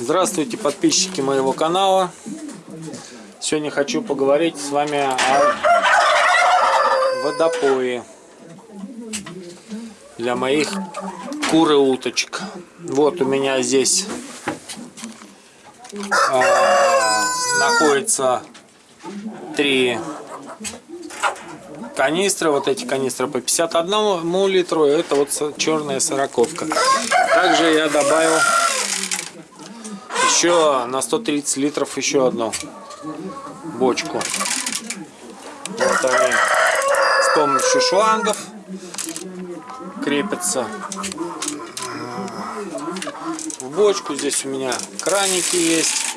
Здравствуйте, подписчики моего канала. Сегодня хочу поговорить с вами о водопое для моих кур и уточек. Вот у меня здесь э, находится три канистры. Вот эти канистры по 51 литру. Это вот черная сороковка. Также я добавил еще на 130 литров еще одну бочку. Вот они с помощью шлангов крепятся в бочку. Здесь у меня краники есть.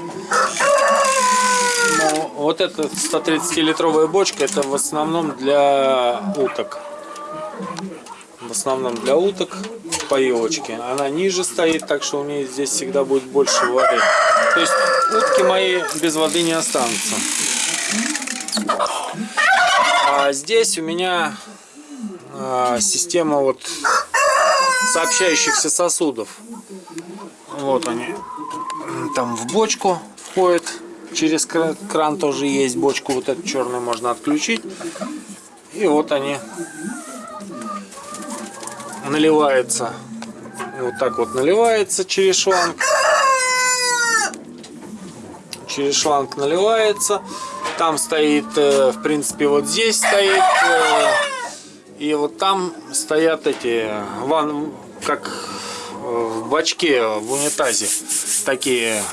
Ну, вот эта 130-литровая бочка, это в основном для уток. В основном для уток поилочки. Она ниже стоит, так что у меня здесь всегда будет больше воды. То есть утки мои без воды не останутся. А здесь у меня а, система вот сообщающихся сосудов. Вот они. Там в бочку входит. Через кран тоже есть бочку. Вот эту черную можно отключить. И вот они наливается. Вот так вот наливается через шланг. Через шланг наливается. Там стоит, э, в принципе, вот здесь стоит. Э, и вот там стоят эти, ван, как э, в бачке, в унитазе, такие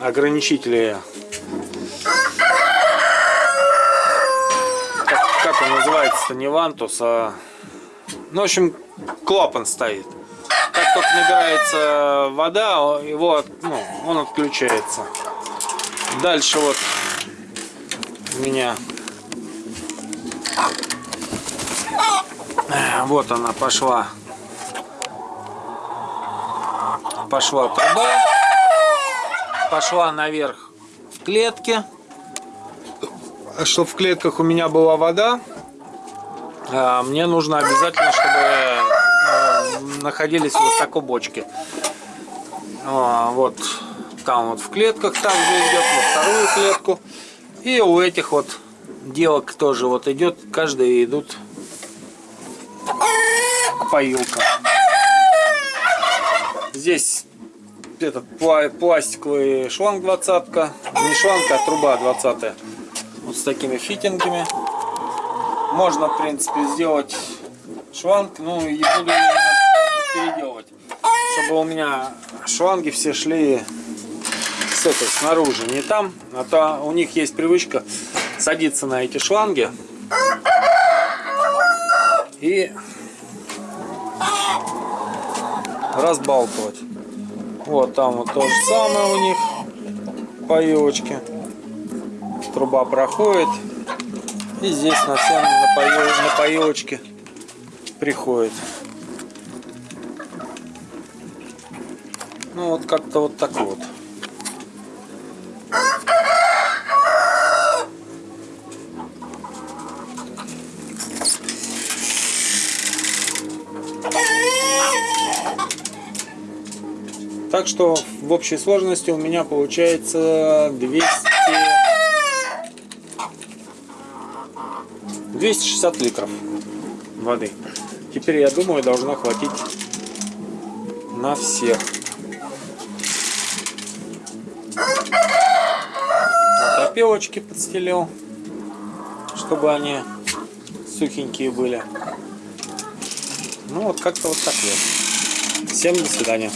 ограничители как он называется-то, не вантус, а... Ну, в общем, клапан стоит. Как только набирается вода, его, ну, он отключается. Дальше вот у меня... Вот она пошла. Пошла труба. Пошла наверх в клетке чтобы в клетках у меня была вода, а, мне нужно обязательно, чтобы э, находились высоко бочки. А, вот там вот в клетках также идет, во вторую клетку. И у этих вот девок тоже вот идет, каждый идут поилка. Здесь этот пластиковый шланг двадцатка, не шланг, а труба двадцатая вот с такими фитингами. Можно, в принципе, сделать шланг, ну и буду переделывать, чтобы у меня шланги все шли с этой, снаружи, не там, а то у них есть привычка садиться на эти шланги и разбалтывать. Вот там вот то же самое у них поилочки труба проходит. И здесь на всем на поилочке приходит. Ну вот как-то вот так вот. Так что в общей сложности у меня получается 200 260 литров воды. Теперь, я думаю, должно хватить на всех. Вот опелочки подстелил, чтобы они сухенькие были. Ну вот как-то вот так вот. Всем до свидания.